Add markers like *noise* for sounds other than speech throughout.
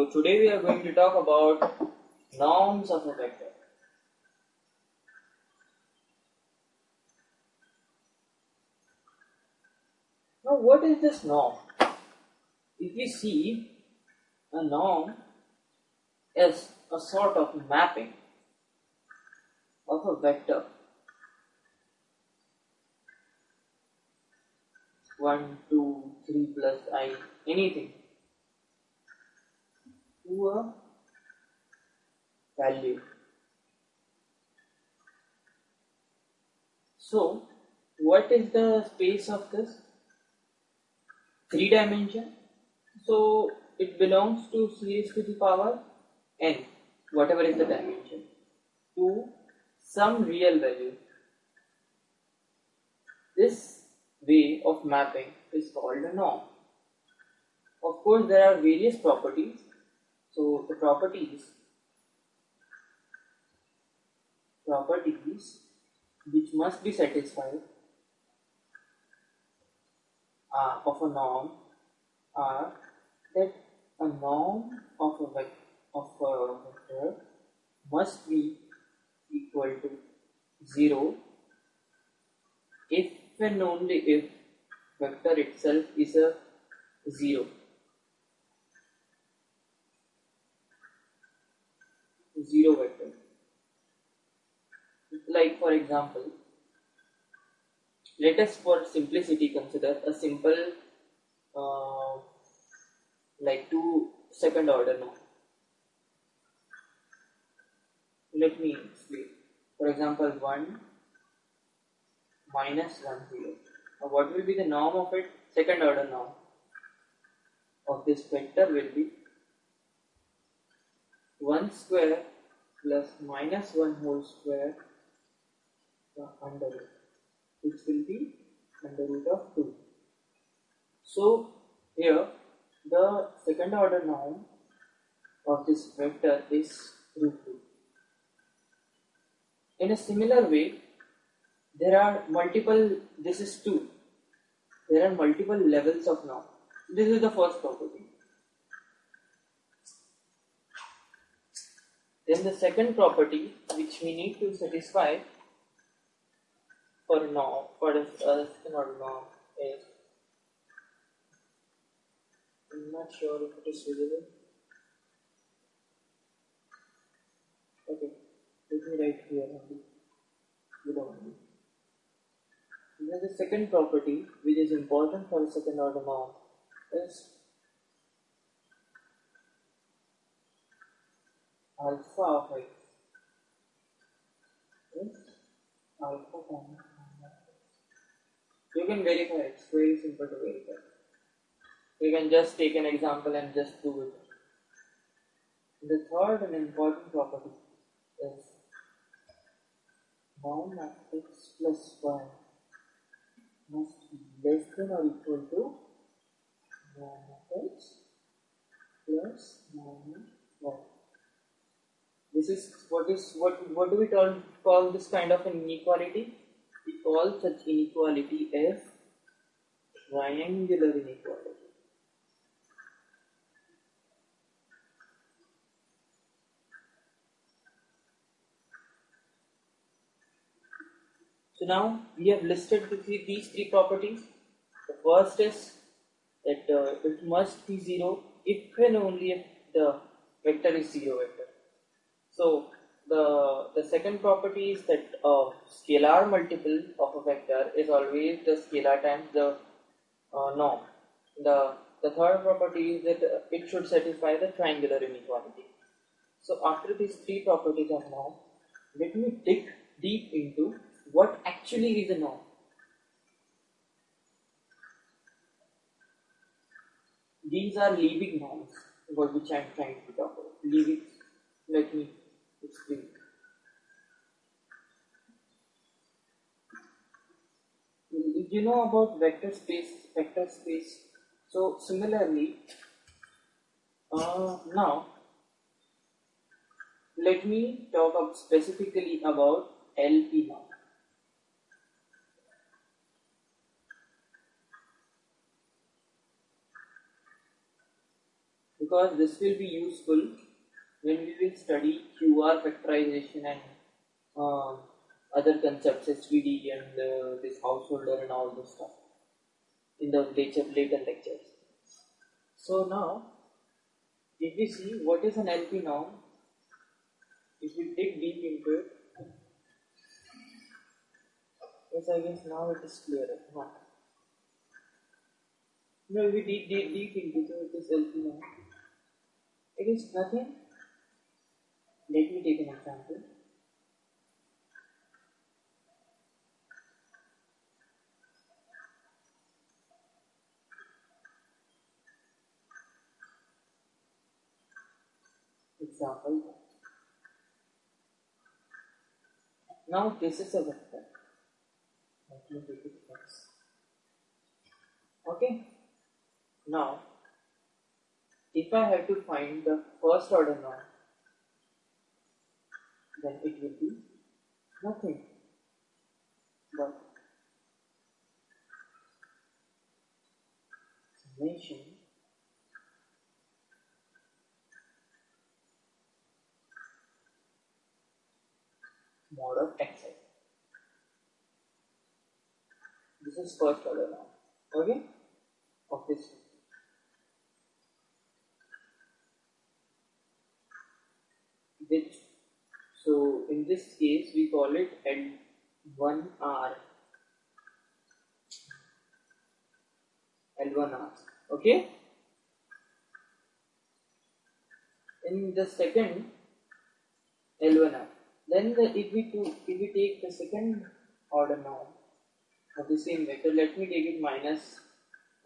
So today we are going to talk about norms of a vector. Now what is this norm? If we see a norm as a sort of mapping of a vector 1, 2, 3 plus i, anything a value. So, what is the space of this? Three dimension. So, it belongs to series to the power n, whatever is the dimension, to some real value. This way of mapping is called a norm. Of course, there are various properties. So, the properties properties which must be satisfied uh, of a norm are that a norm of a vector of a vector must be equal to 0 if and only if vector itself is a 0. Zero vector. Like for example, let us for simplicity consider a simple uh, like two second order norm. Let me explain. For example, 1 minus 1 0. Now what will be the norm of it? Second order norm of this vector will be 1 square plus minus 1 whole square under root which will be under root of 2. So here the second order norm of this vector is root 2. In a similar way, there are multiple, this is 2. There are multiple levels of norm. This is the first property. Then the second property which we need to satisfy for norm, for a second order norm is, I'm not sure if it is visible. Okay, let me write here only. Then the second property which is important for a second order norm is alpha of x is alpha you can verify it's very simple to verify you can just take an example and just do it the third and important property is norm of x plus y must be less than or equal to norm of x plus of y. This is what is what what do we call, call this kind of an inequality? We call such inequality as triangular inequality. So now we have listed the three, these three properties. The first is that uh, it must be 0 if and only if the vector is 0 vector. So the, the second property is that a scalar multiple of a vector is always the scalar times the uh, norm. The, the third property is that uh, it should satisfy the triangular inequality. So after these three properties are known, let me dig deep into what actually is a norm. These are Liebig norms, about which I am trying to talk about. Liebig, let me explain. You know about vector space, vector space. So similarly, uh, now let me talk about specifically about LP norm. because this will be useful when we will study QR factorization and uh, other concepts, SVD and uh, this householder and all this stuff in the later, later lectures. So now, if we see what is an LP norm, if we dig deep into it, yes, I guess now it is clearer. No, we dig deep, deep into it, LP norm. It is nothing. Let me take an example. Example. Now this is a vector. Let me take it first. Okay. Now, if I have to find the first order norm, then it will be nothing but summation mod of xi. This is first order now. Okay? Of this. Which so in this case we call it L1R. L1R. Okay? In the second L1R. Then the, if we to if we take the second order now of the same vector, let me take it minus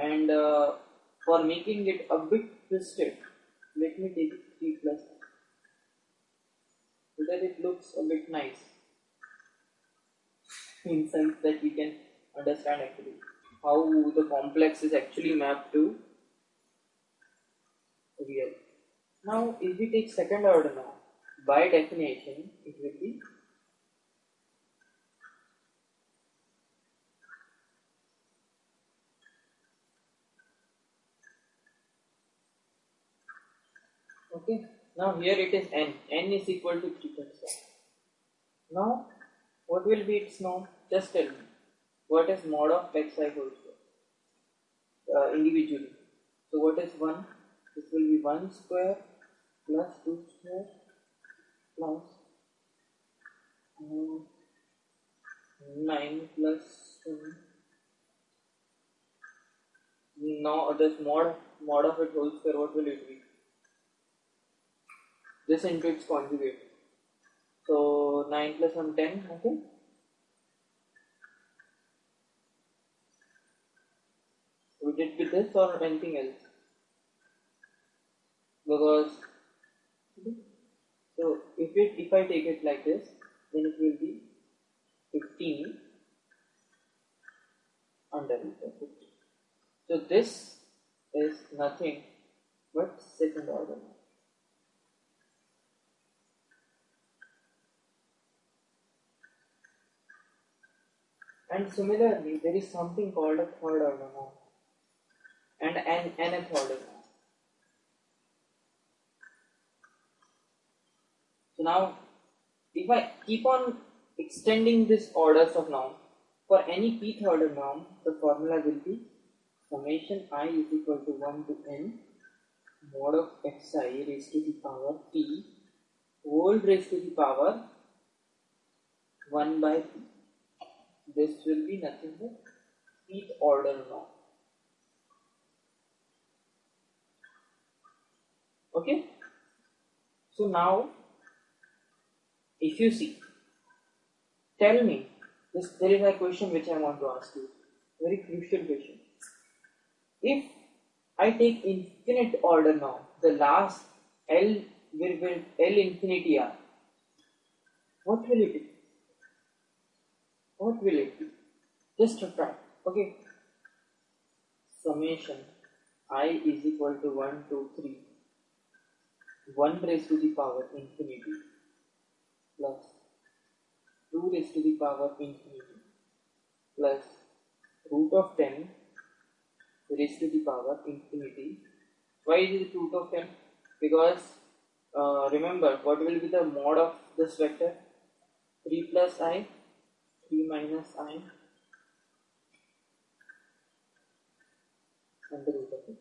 and uh, for making it a bit twisted, let me take it 3 plus so that it looks a bit nice *laughs* in sense that we can understand actually how the complex is actually mapped to real. Now if we take second order now, by definition it will be okay now here it is n. n is equal to 3 plus 1 now what will be its norm? Just tell me. What is mod of xi whole square? Uh, individually. So what is 1 this will be 1 square plus 2 square plus um, 9 plus 2 now this mod mod of it whole square what will it be this into its conjugate. So 9 plus 1 10 okay. Would it be this or anything else? Because so if it if I take it like this, then it will be 15 under root of 15. So this is nothing but second order. And similarly, there is something called a third order norm and an nth order norm. So now, if I keep on extending this orders of norm, for any pth order norm, the formula will be summation i is equal to 1 to n mod of xi raised to the power p whole raised to the power 1 by p this will be nothing but pth order norm. Okay. So now, if you see, tell me, this there is a question which I want to ask you, very crucial question. If I take infinite order norm, the last L will L infinity R, what will it be? What will it be? Just try. Okay. Summation i is equal to 1 to 3. 1 raised to the power infinity plus 2 raised to the power infinity plus root of 10 raised to the power infinity Why is it root of 10? Because uh, remember what will be the mod of this vector? 3 plus i, 3 minus i. Under root of it,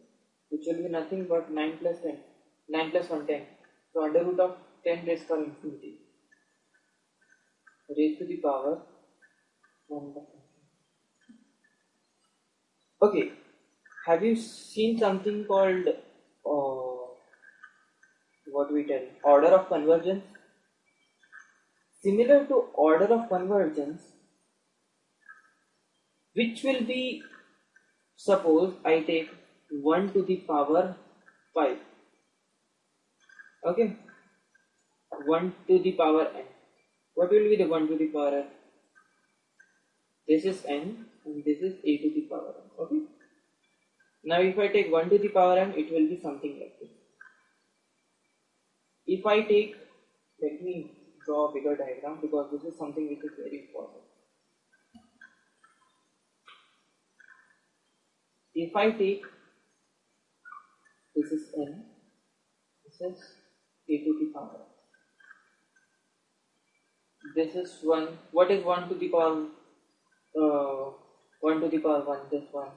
which will be nothing but 9 plus 10, 9 plus 1 10. So under root of 10 raised power infinity, raised to the power 1 by Okay, have you seen something called uh, what we tell? Order of convergence? Similar to order of convergence, which will be suppose I take 1 to the power 5. Okay, 1 to the power n. What will be the 1 to the power n? This is n and this is a to the power n. Okay. Now if I take 1 to the power n, it will be something like this. If I take, let me draw a bigger diagram because this is something which is very important. If I take, this is n, this is a to the power. This is 1, what is 1 to the power uh, 1 to the power 1, this one,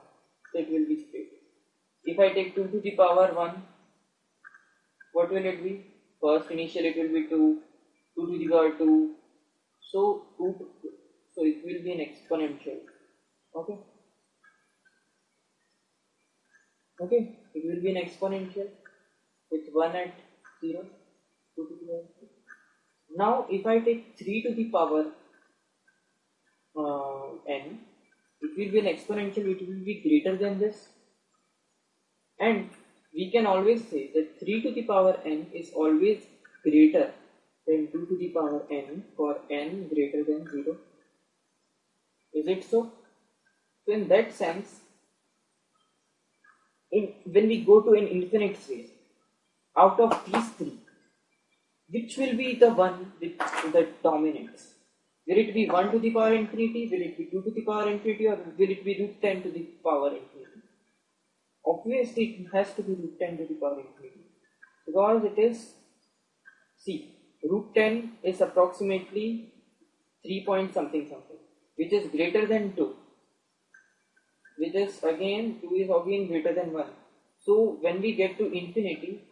so it will be straight. If I take 2 to the power 1, what will it be? First initial it will be 2, 2 to the power 2, so 2 so it will be an exponential, okay? Okay, it will be an exponential with 1 at 0, 2 to the power 2. Now if I take 3 to the power uh, n, it will be an exponential which will be greater than this. And we can always say that 3 to the power n is always greater than 2 to the power n for n greater than 0 is it so? So in that sense in when we go to an infinite space out of these three which will be the one which that dominates Will it be 1 to the power infinity? Will it be 2 to the power infinity? Or will it be root 10 to the power infinity? Obviously, it has to be root 10 to the power infinity. Because it is, see, root 10 is approximately 3 point something something, which is greater than 2. Which is again, 2 is again greater than 1. So, when we get to infinity,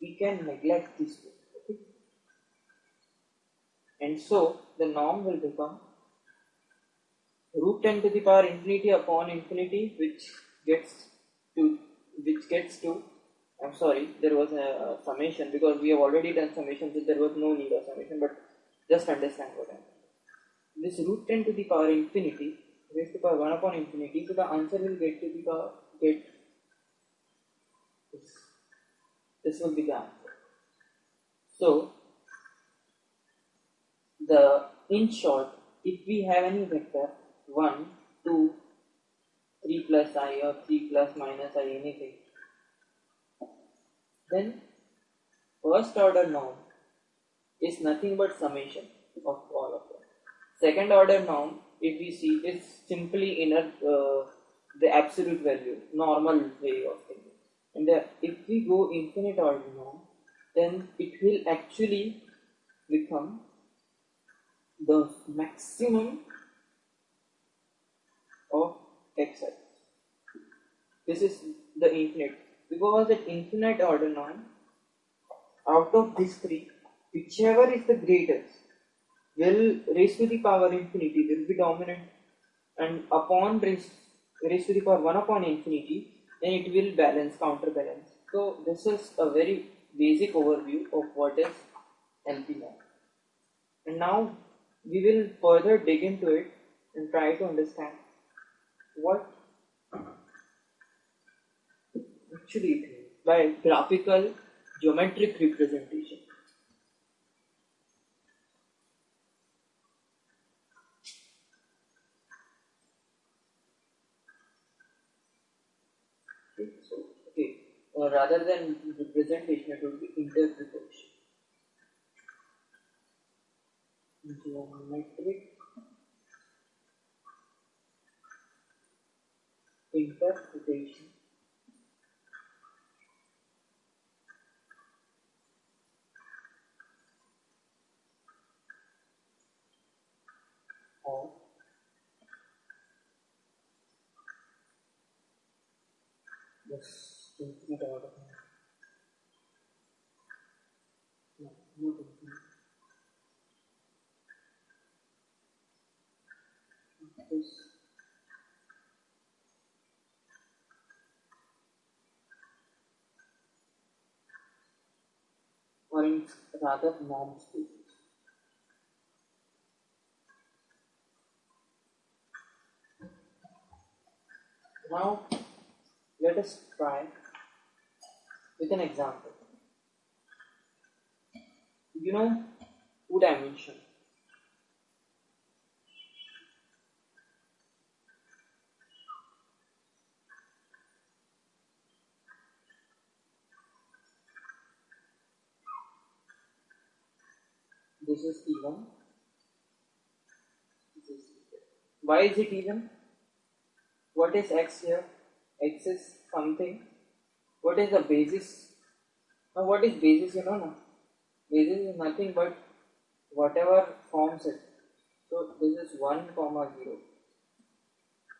we can neglect this 2. And so the norm will become root 10 to the power infinity upon infinity which gets to which gets to I'm sorry there was a, a summation because we have already done summation so there was no need of summation but just understand what I mean. This root 10 to the power infinity raised to power 1 upon infinity so the answer will get to be the get this. This will be the answer. So the in short, if we have any vector 1, 2, 3 plus i or 3 plus minus i anything, then first order norm is nothing but summation of all of them. Second order norm, if we see, is simply inner uh, the absolute value, normal way of thinking. And if we go infinite norm, then it will actually become the maximum of xi. This is the infinite. Because the infinite order norm, out of these three, whichever is the greatest will raise to the power infinity will be dominant. And upon raise, raise to the power 1 upon infinity then it will balance counterbalance. So this is a very basic overview of what is norm and now we will further dig into it and try to understand what actually it by graphical geometric representation. Okay, so okay, uh, rather than representation, it would be interpretation. Geometric interpretation. Of or rather norm spaces. Now let us try with an example. You know two dimension. This is even. This is. Why is it even? What is x here? X is something. What is the basis? Now, what is basis? You know, no? Basis is nothing but whatever forms it. So, this is 1 comma 0.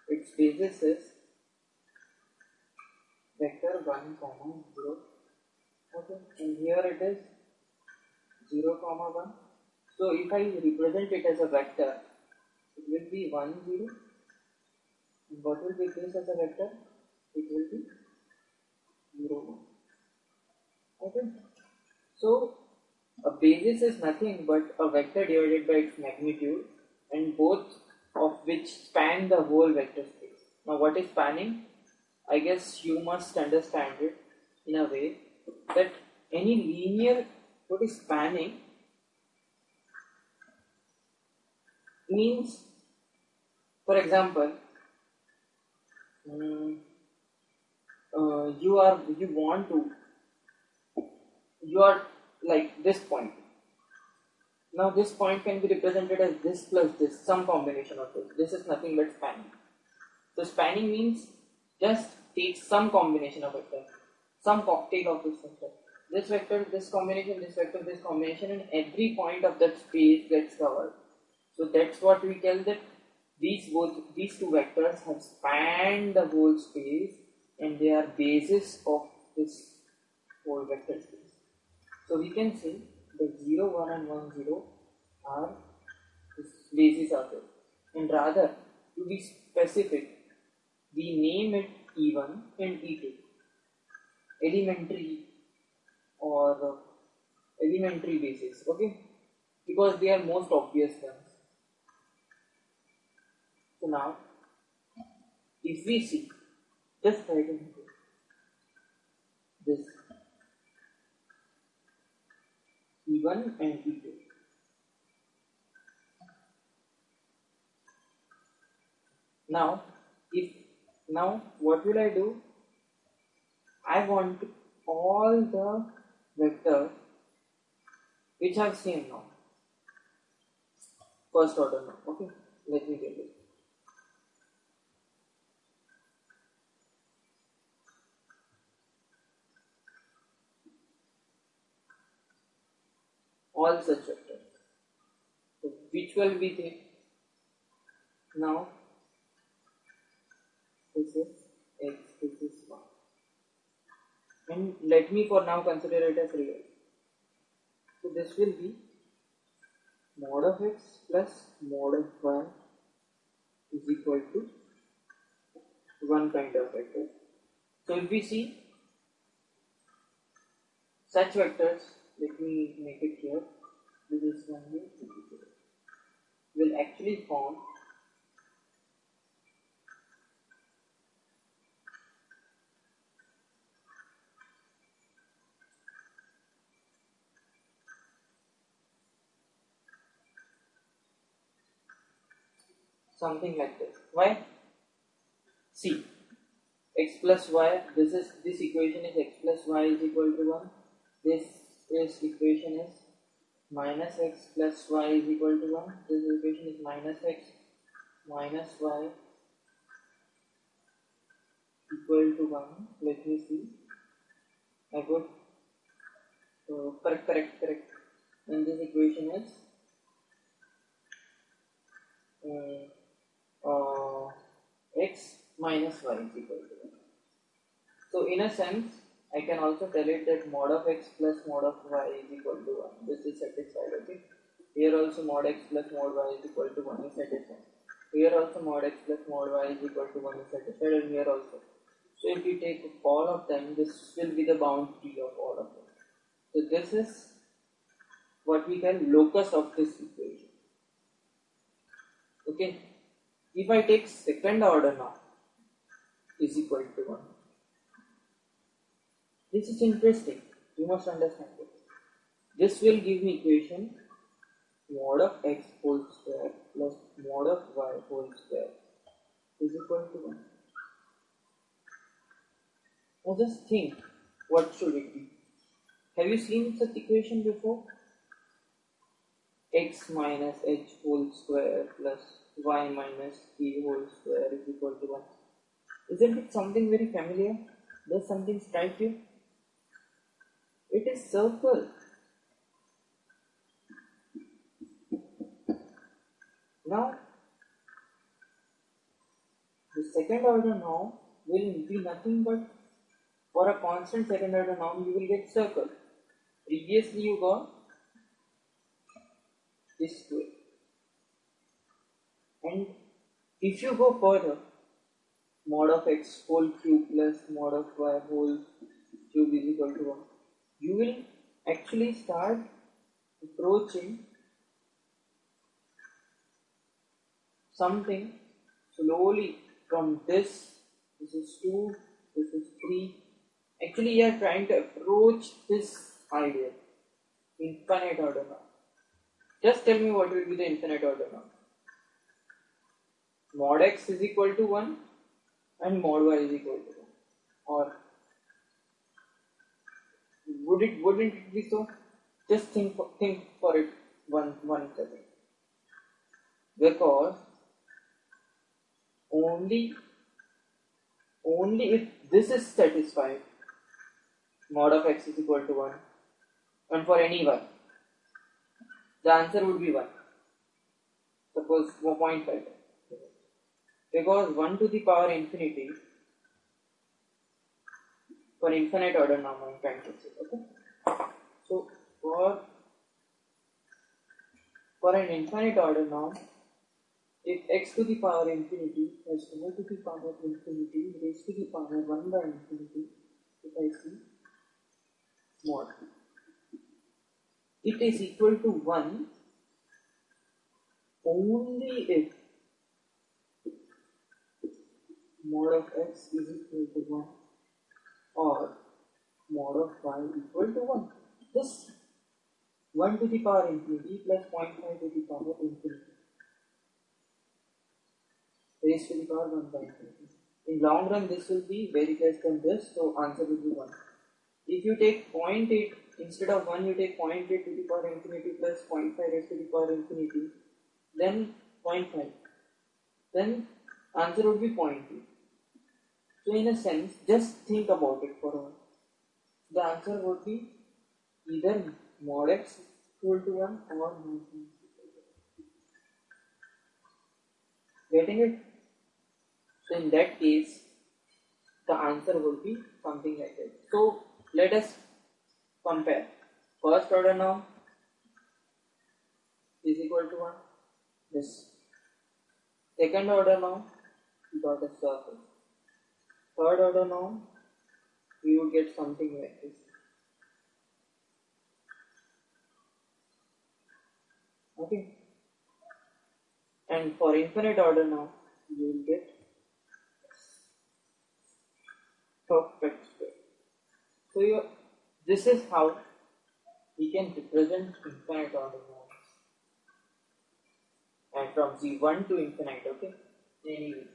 Its basis is vector 1 comma 0. Okay, and here it is 0 comma 1. So, if I represent it as a vector, it will be 1 0 and what will be this as a vector? It will be 0 1. Okay. So a basis is nothing but a vector divided by its magnitude and both of which span the whole vector space. Now what is spanning? I guess you must understand it in a way that any linear what is spanning means for example mm, uh, you are you want to you are like this point. Now this point can be represented as this plus this some combination of this this is nothing but spanning. So spanning means just take some combination of vector some cocktail of this vector. This vector this combination this vector this combination and every point of that space gets covered so that's what we tell that these both these two vectors have spanned the whole space and they are basis of this whole vector space. So we can say the 0, 1 and 1, 0 are this basis of it. And rather, to be specific, we name it E1 and E2. Elementary or uh, elementary basis, okay? Because they are most obvious ones. Now, if we see, just write it this E1 and E2. Now, if now what will I do? I want all the vectors which I've seen now. First order now. Okay, let me get it. All such vectors. So which will be there? Now this is x, this is y. And let me for now consider it as real. So this will be mod of x plus mod of y is equal to one kind of vector. So if we see such vectors let me make it here this is one will actually form something like this. Why? See x plus y this is this equation is x plus y is equal to 1 this this equation is minus x plus y is equal to 1. This equation is minus x minus y equal to 1. Let me see. I got uh, correct, correct, correct. And this equation is mm, uh, x minus y is equal to 1. So in a sense, I can also tell it that mod of x plus mod of y is equal to 1. This is satisfied, okay? Here also mod x plus mod y is equal to 1 is satisfied. Here also mod x plus mod y is equal to 1 is satisfied and here also. So if we take all of them, this will be the boundary of all of them. So this is what we can locus of this equation. Okay. If I take second order now, is equal to 1. This is interesting. You must understand this. This will give me equation mod of x whole square plus mod of y whole square is equal to 1. Now just think, what should it be? Have you seen such equation before? x minus h whole square plus y minus t whole square is equal to 1. Isn't it something very familiar? Does something strike you? It is circle. Now, the second order norm will be nothing but for a constant second order norm you will get circle. Previously you got this way. And if you go further, mod of x whole cube plus mod of y whole cube is equal to 1, you will actually start approaching something slowly from this, this is 2, this is 3. Actually, you are trying to approach this idea, infinite order now. Just tell me what will be the infinite order now. Mod x is equal to 1 and mod y is equal to 1. Or would it wouldn't it be so? Just think for, think for it one one second. Because only only if this is satisfied mod of x is equal to 1 and for any y the answer would be 1 suppose 1.5 because 1 to the power infinity for infinite order norm I'm okay? So for for an infinite order norm if x to the power infinity plus y to the power infinity raised to the power 1 by infinity, if I see mod, it is equal to 1 only if mod of x is equal to 1 or mod of y equal to 1. This 1 to the power infinity plus 0.5 to the power infinity raised to the power 1 by infinity. In long run, this will be very less than this, so answer will be 1. If you take 0.8 instead of 1, you take 0.8 to the power infinity plus 0.5 raised to the power infinity, then 0.5. Then answer would be 0.2. So in a sense, just think about it for a while. The answer would be either mod x equal to 1 or mod Getting it? So in that case, the answer would be something like this. So let us compare. First order norm is equal to 1. This second order norm, got a circle. Third order norm, we would get something like this. Okay. And for infinite order now, you will get perfect square. So you, this is how we can represent infinite order norms. And from z1 to infinite, okay? Anyway.